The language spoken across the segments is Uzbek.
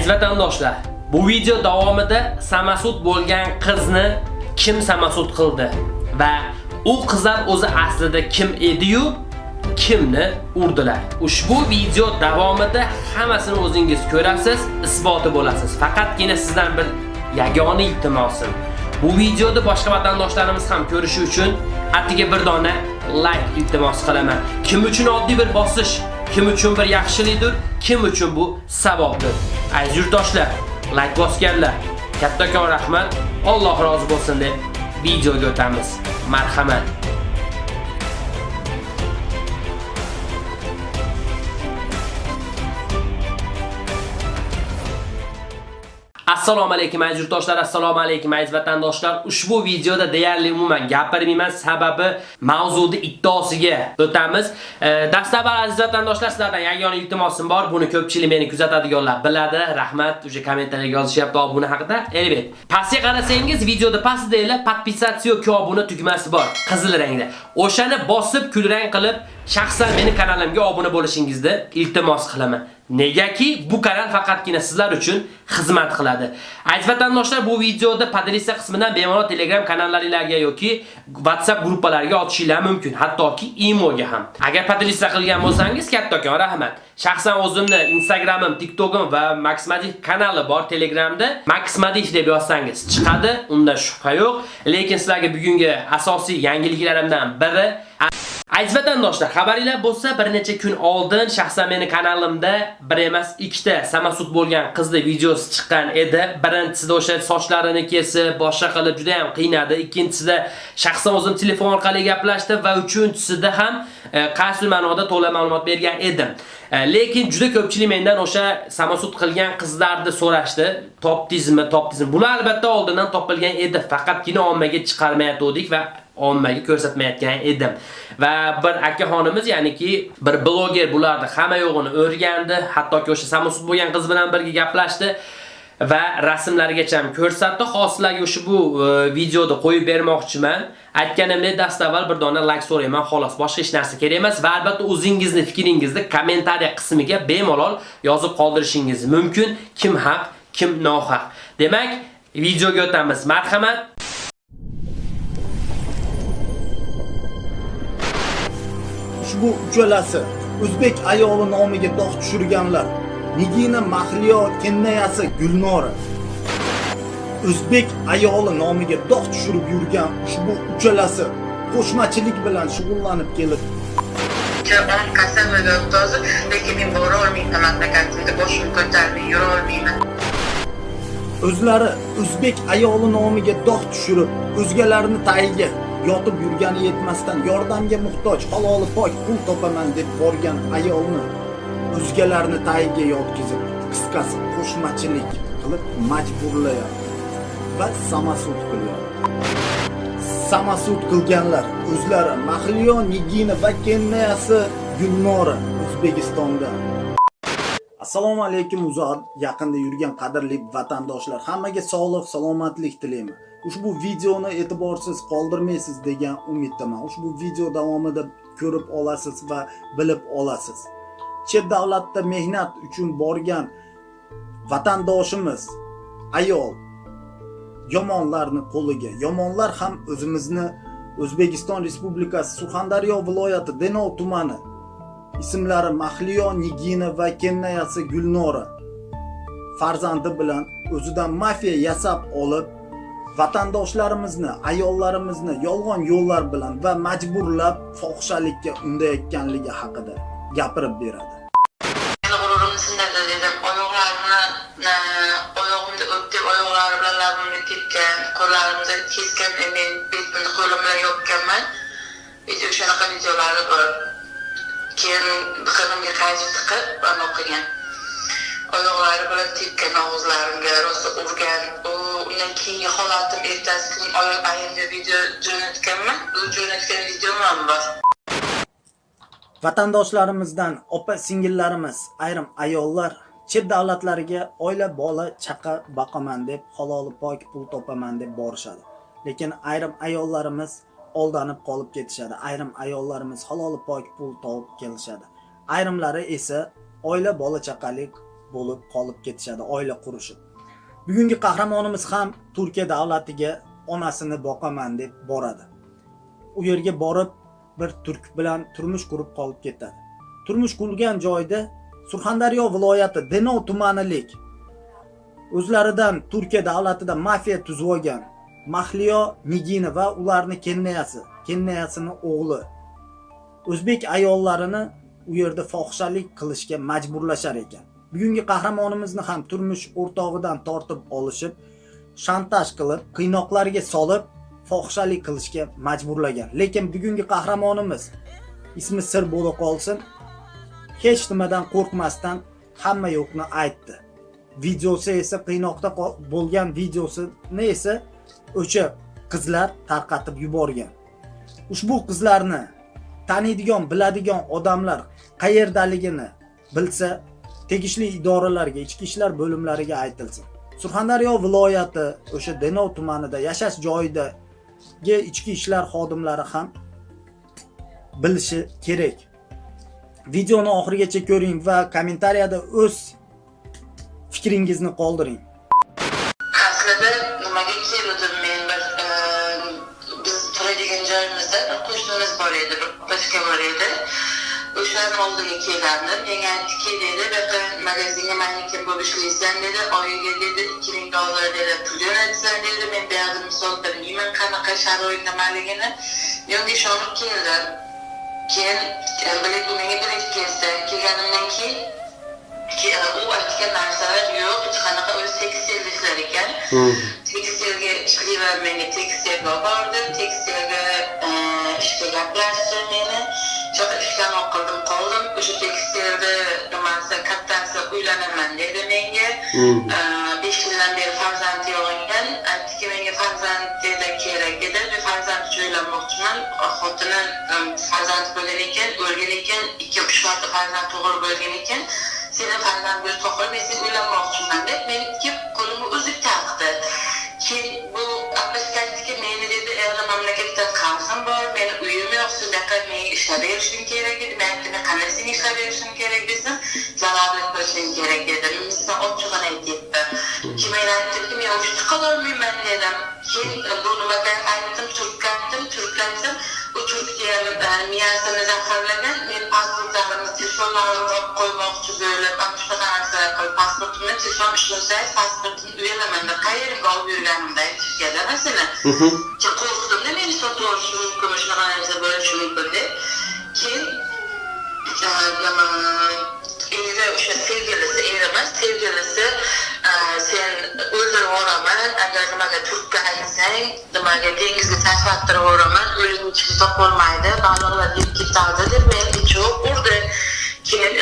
Aziz vatandoshlar, bu video davomida samasud bo'lgan qizni kim samasud qildi va u qizlar o'zi aslida kim edi-yu kimni urdilar. Ushbu video davomida hammasini o'zingiz ko'rasiz, isboti bo'lasiz. Faqatgina sizdan bir yagona iltimosim. Bu videoni boshqa vatandoshlarimiz ham ko'rishi uchun atiga bir dona like iltimos qilaman. Kim uchun oddiy bir bosish, kim uchun bir yaxshilikdir, kim uchun bu savobdir. Aziz yurtdoshlar, like bosganlar, kattakon rahmat, Alloh rozi bo'lsin deb videoga o'tamiz. Marhamat. Assalomu alaykum aziz yurtdoshlar, assalomu alaykum aziz vatandoshlar. Ushbu videoda deyarli umuman gapirmayman, sababi mavzuni iddaosiga o'tamiz. E, dastlab aziz vatandoshlar, sizlardan yagona iltimosim bor. Buni ko'pchilik meni kuzatadiganlar biladi. Rahmat, uje kommentariyaga yozishyapti obuna haqida. Elbet. Pastga qarasangiz, videoda pastda podpisatsiya obuna tugmasi bor, qizil rangda. O'shani bosib, kulrang qilib, shaxsan meni kanalimga obuna bo'lishingizni iltimos qilaman. Negaki bu kanal faqatgina sizlar uchun xizmat qiladi. Aziz vatandoshlar, bu videoda podresa qismidan bemalol Telegram kanallaringizga yoki WhatsApp gruppalariga otishinglar mumkin, hattoki imoga ham. Agar podresa qilgan bo'lsangiz, kattakon rahmat. Shaxsan o'zimni Instagramim, TikTokim va Maxmadif kanali bor Telegramda. Maxmadif deb yozsangiz chiqadi, unda shubha yo'q. Lekin sizlarga bugungi asosiy yangiliklarimdan biri Aziz vatandoshlar, xabaringlar bo'lsa, bir necha kun oldin shaxsan meni kanalimda bir emas, ikkita samasud bo'lgan qizni videosi chiqqan edi. Birinchisida o'sha sochlarini kesib, boshqa qilib juda ham qiynadi. Ikkinchisida shaxsan o'zim telefon orqali gaplashdim va uchinchisida ham e, qaysi ma'noda to'la ma'lumot bergan edim. E, Lekin juda ko'pchilik mendan o'sha samasud qilgan qizlarni so'rashdi. Topdingizmi, topdingizmi? Bular albatta oldindan topilgan edi, faqatgina ommaga chiqarmayotdik va ommaga ko'rsatmayotgan edim. Va bir akaxonimiz, ya'niki bir bloger bularni hamma yo'g'ini o'rgandi, hattoki o'sha samosud bo'lgan qiz bilan birga gaplashdi va rasmlargacha ham ko'rsatdi. Xoslarga ushbu bu e, videoda qo'yib bermoqchiman. Aytganimdek dastavval bir dona like so'rayman, xolos, boshqa hech narsa kerak emas va albatta o'zingizni fikringizni kommentariya qismiga bemalol yozib qoldirishingiz mumkin. Kim haq, kim nohaq. Demak, videoga o'tamiz. Marhamat. ushbu uchalasi o'zbek ayoli nomiga dog' tushirganlar nigina mahliyo kennayasi gulnora. O'zbek ayoli nomiga dog' tushirib yurgan ushbu uchalasi qo'shmachilik bilan shug'ullanib kelib. O'n kasalmada o'tdi lekin men bora olmayman mamlakatimda boshim ko'tarmay yura olmayman. O'zlari o'zbek ayoli nomiga dog' tushirib o'zgalarni tagiga yotib yurgani yetmasdan yordamga muhtoj haloli pok pul topaman deb borgan ayolni o'zgalarni tagiga yotkizib qisqasi qo'shmachilik qilib majburlayapti. Va samasud qilyapti samasud qilganlar o'zlari mahliyo nigina va kennayasi gulnora o'zbekistonda. Assalomu alaykum uzoq yaqinda yurgan qadrli vatandoshlar hammaga sog'lik salomatlik tilayman. Ushbu videoni e'tiborsiz qoldirmaysiz degan umiddaman. Ushbu video davomida ko'rib olasiz va bilib olasiz. Chet davlatda mehnat uchun borgan vatandoshimiz ayol yomonlarni qo'liga yomonlar ham o'zimizni o'zbekiston respublikasi surxondaryo viloyati denov tumani ismlari mahliyo nigina va kennayasi gulnora farzandi bilan o'zidan mafiya yasab olib vatandoshlarimizni ayollarimizni yolg'on yo'llar bilan va majburlab fohishalikka undayotganligi haqida. Gapirib beradi. Meni g'ururim sindirdi dedim. Oyoqlarimni oyog'imni o'pdeb oyoqlari bilan labimni tepgan qo'llarimni kesgan men betimni qo'lim bilan yopganman. Video shunaqa videolari bor. Keyin biqinimga qaychi tiqib anaqa qilgan. Oyoqlari bilan tepgan og'izlarimga rosa urgan. U undan keyingi holatim ertasi kuni ayimga video jo'natganman. U jo'natgan videom ham bor. Vatandoshlarimizdan opa singillarimiz ayrim ayollar chet davlatlariga oila bola chaqa boqaman deb haloli pok pul topaman deb borishadi. Lekin ayrim ayollarimiz oldanib qolib ketishadi. Ayrim ayollarimiz haloli pok pul topib kelishadi. Ayrimlari esa oila bola chaqalik bo'lib qolib ketishadi oila qurishib. Bugungi qahramonimiz ham turkiya davlatiga onasini boqaman deb boradi. U yerga borib bir turk bilan turmush qurib qolib ketadi. Turmush qurgan joyda surxondaryo viloyati denov tumanilik o'zlaridan turkiya davlatida mafiya tuzib olgan mahliyo nigina va ularni kennayasi kennayasini o'g'li o'zbek ayollarini u yerda fohishalik qilishga majburlashar ekan. Bugungi qahramonimizni ham turmush o'rtog'idan tortib olishib shantaj qilib qiynoqlarga solib fohishalik qilishga majburlagan. Lekin bugungi qahramonimiz ismi sir bo'la qolsin hech nimadan qo'rqmasdan hamma yo'qni aytdi. Videosi esa qiynoqda bo'lgan videosini esa o'sha qizlar tarqatib yuborgan. Ushbu qizlarni taniydigan biladigan odamlar qayerdaligini bilsa tegishli idoralarga ichki ishlar bo'limlariga aytilsin. Surxondaryo viloyati o'sha denov tumanida yashash joyida ichki ishlar xodimlari ham bilishi kerak. Videoni oxirigacha ko'ring va kommentariyada o'z fikringizni qoldiring. Dedi oyiga dedi ikki ming dollar dedi pul jo'natasan dedi men bu yoqda misol bilmayman qanaqa sharoit nimaligini men unga ishonib keldim keyin e, bilib u menga birinchi kelsa kelganimdan keyin ki- e, u aytgan narsalar yo'q hech qanaqa o'zi tekstil ishlar ekan tekstilga ishlayman menga tekstilga olib bordi tekstilga e, ishga gaplashdi meni ishdan qildim qoldim. O'sha tekstilni nimasi kattasi uylanaman dedi menga. E, besh yildan beri farzandi yo'q ekan aytdiki menga farzand dedi kerak edi men farzand uchun uylanmoqchiman. Xotini farzand bo'lgan ekan o'lgan ekan. Ikki uch marta farzand tug'ilib bo'lgan ekan. Seni farzand bo'lib to'qol men sen uylanmoqchiman deb meni ikki qo'limni uzib taqdi. Keyin bu apashkasiki meni mamlakatda qarzim bor meni uyim yo'q siz buyoqqa menga ishlab berishing kerak edi men "Men qanday senga ishlab berishim kerak desam zararli qilishing kerak dedi men sizdan ochig'ini aytyapti keyin men aytdimki men o'sha chiqololmayman dedim keyin bu nimaga aytdim turkka aytdim u turkiya miyasini zaharlagan men pasportlarimni telefonlarimni olib qo'ymoqchi bo'lib ana shunaqa narsalar qilib pasportimni telefon ishlasaydi pasportimni uyalaman deb qayerga olib yurganimda aytishganda masalan keyin qo'rqdimda meni sotib olishi mumkin shunaqa narsa bo'lishi mumkin deb keyin sevgilisi sevgilisi sen o'zini yuboraman agar nimaga turkka aytsang nimaga dengizga tashlab yuboraman o'zing ichib topolmaydi baliqlar yeb ketadi deb meni ichib urdi keyin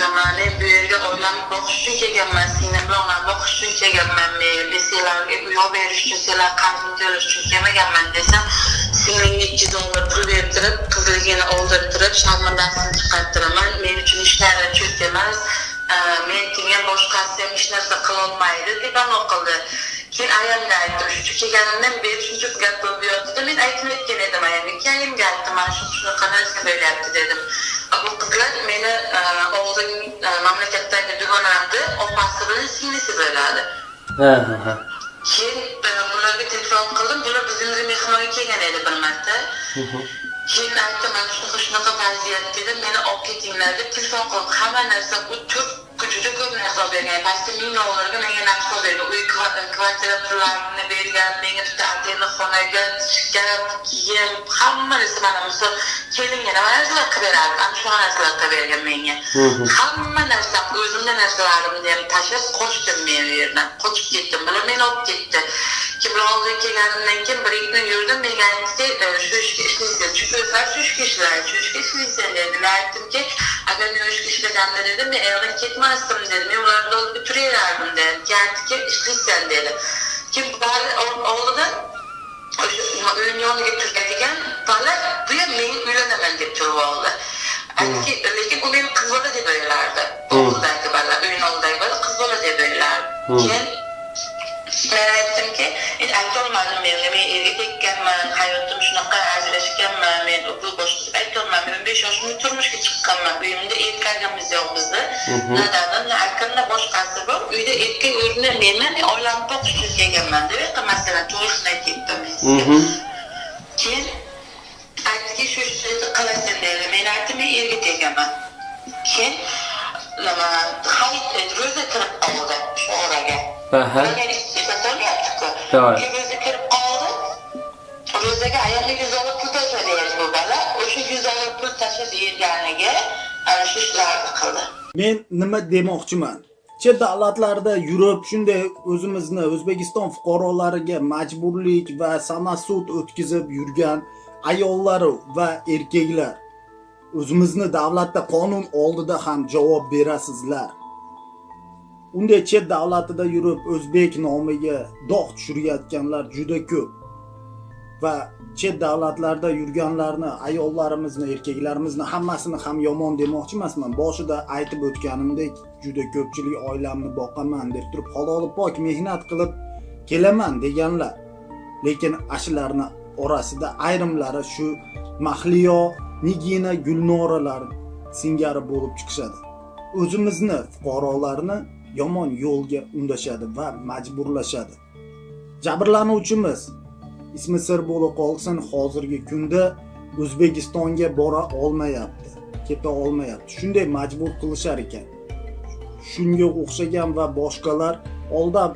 nima men bu yerga oilamni boqish uchun kelganman singlim bilan ham uchun kelganman men senlarga uy olib berish uchun senlar qarzimni to'lash uchun kelmaganman desam singlimga ikki dollar pul bertirib qizligini oldirtirib sharmandasini chiqartiraman men uchun hech narsa cho'k emas. Men kelgan boshqasi ham hech narsa qilolmaydi deb anaqa qildi. Keyin ayamga aytdim shu kelganimdan beri shuncha gap bo'lib yotdi men aytib aytgan edim ayamga keyin ayamga aytdim mana shu shunaqa narsa bo'lyapti dedim. Bu qizlar meni e, oldin e, mamlakatdagi dugonamni opasi bilan singlisi bo'ladi. Ha ha ha. keyin e, bularga telefon qildim. Bular bizimga mehmonga kelgan edi bir marta. Keyin aytdim mana shunaqa shunaqa vaziyat dedim. Meni olib ketinglar deb telefon qildim. Hamma narsa u turk juda ko'p narsa bergan. Pastda ming dollarga menga narsa olib bergan uy kva- kvartira pullarini bergan menga bitta отдельный xonaga shkaf kiyim hamma narsa mana misol kelinga nima narsalar qilib berardi. Ana shunaqa narsalar qilib bergan menga. Hamma narsa o'zimni narsalarimni ham tashlab qochdim men u yerdan. Qochib ketdim bular meni olib ketdi. Keyin bular oldiga kelganimdan keyin bir ikki kun yurdim. Menga aytdi "E, shu ishga ishlaysan. Chunki o'zlari shu ishga ishlaydi shu ishga ishlaysan dedi. Men aytdimki agar men o'sha ishga ishlaganimda dedim men ayoldan ketmasdim dedi men ularni oldida turaverardim dedi keyin aytdiki ishlaysan dedi. Keyin bari oldidan o'sha uyni yoniga turadigan bola bu ham men uylanaman deb turib oldi aytdiki lekin u meni qiz bola deb o'ylardi oldidagi bola uyni oldidagi bola qiz bola deb o'ylardi keyin men aytdimki men aytolmadim menga men erga tekkanman hayotim shunaqa ajrashganman men bu boshqa deb aytolmadim men o'n besh yoshimda turmushga chiqqanman uyimda erkagimiz yo'q bizni na dadam na akam na boshqasi bor uyda erkak o'rnida menman men oilamni boqishga kelganman deb aytdim masalan to'g'risini aytyapman men sizga keyin aytdiki shu ishni qilasan dedi men aytdim men erga tegaman keyin nima hayit ro'za kirib qoldi shu oraga. Aha. Eslatyaptiku To'g'ri. keyin ro'za kirib qoldi ro'zaga ayolga yuz dollar pul tashlaydi bu bola o'sha yuz dollar pul tashlab berganiga ana shu ishlarni qildi men nima demoqchiman. Chet davlatlarda yurib shunday o'zimizni o'zbekiston fuqarolariga majburlik va samasud o'tkazib yurgan ayollar va erkaklar. O'zimizni davlatda qonun oldida ham javob berasizlar unday chet davlatida yurib o'zbek nomiga dog' tushirayotganlar juda ko'p. Va chet davlatlarda yurganlarni ayollarimizni erkaklarimizni hammasini ham yomon demoqchi emasman. Boshida aytib o'tganimdek juda ko'pchilik oilamni boqaman deb turib haloli pok mehnat qilib kelaman deganlar. Lekin ashularni orasida ayrimlari shu mahliyo nigina gulnoralar singari bo'lib chiqishadi. O'zimizni fuqarolarni yomon yo'lga undashadi va majburlashadi. Jabrlanuvchimiz ismi sir bo'lib qolsin hozirgi kunda o'zbekistonga bora olmayapti keta olmayapti. Shunday majbur qilishar ekan. Shunga o'xshagan va boshqalar oldab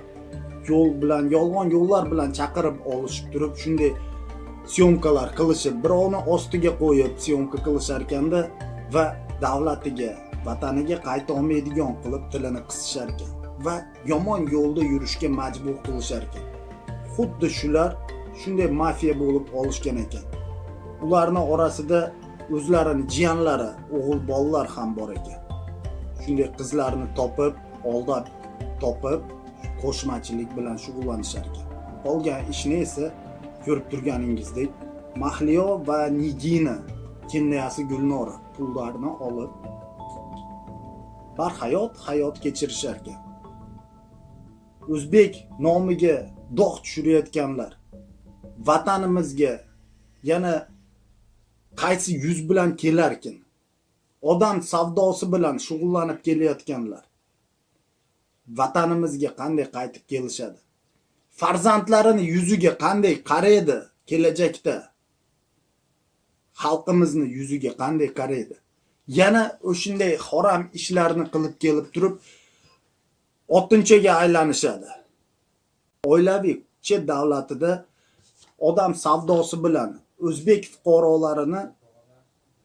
yo'l bilan yolg'on yo'llar bilan chaqirib olishib turib shunday syomkalar qilishib birovni ostiga qo'yib syomka qilishar ekanda va davlatiga vataniga qayta olmaydigan qilib tilini qisishar ekan va yomon yo'lda yurishga majbur qilishar ekan. Xuddi shular shunday mafiya bo'lib olishgan ekan. Ularni orasida o'zlarini jiyanlari o'g'il bolalar ham bor ekan. Shunday qizlarni topib aldab topib qo'shmachilik bilan shug'ullanishar ekan. Qolgan ishni esa ko'rib turganingizdek mahliyo va nigina kennayasi gulnora pullarni olib barhayot hayot kechirishar ekan o'zbek nomiga dog' tushirayotganlar. Vatanimizga yana qaysi yuz bilan kelarkin? Odam savdosi bilan shug'ullanib kelayotganlar. Vatanimizga qanday qaytib kelishadi? Farzandlarini yuziga qanday qaraydi kelajakda? Xalqimizni yuziga qanday qaraydi? Yana o'shanday harom ishlarni qilib kelib turib o'ttinchaga aylanishadi. Oilaviy chet davlatida odam savdosi bilan o'zbek fuqarolarini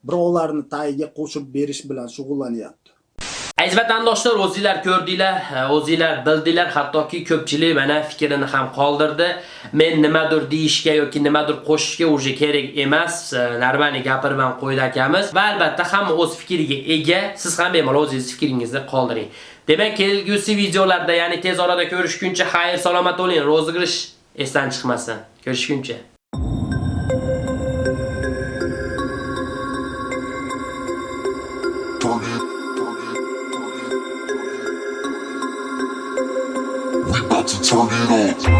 birovlarni tagiga qo'shib berish bilan shug'ullanyapti. Aziz vatandoshlar, o'zingizlar ko'rdinglar, e, o'zingizlar bildinglar, hattoki ko'pchilik mana fikrini ham qoldirdi. Men nimadir deyishga yoki nimadir qo'shishga uje kerak emas, e, Narvani gapirib ham qo'ydi akamiz. Va albatta hamma o'z fikriga ega. Siz ham bemalol o'zingiz fikringizni qoldiring. Demak, kelgusi videolarda, ya'ni tez orada ko'rishguncha xayr salomat bo'ling. ro'zg'irish esdan chiqmasin. Ko'rishguncha. turn it on. Turn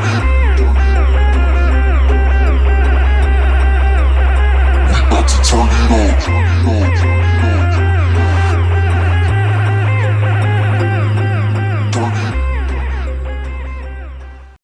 it turn it on.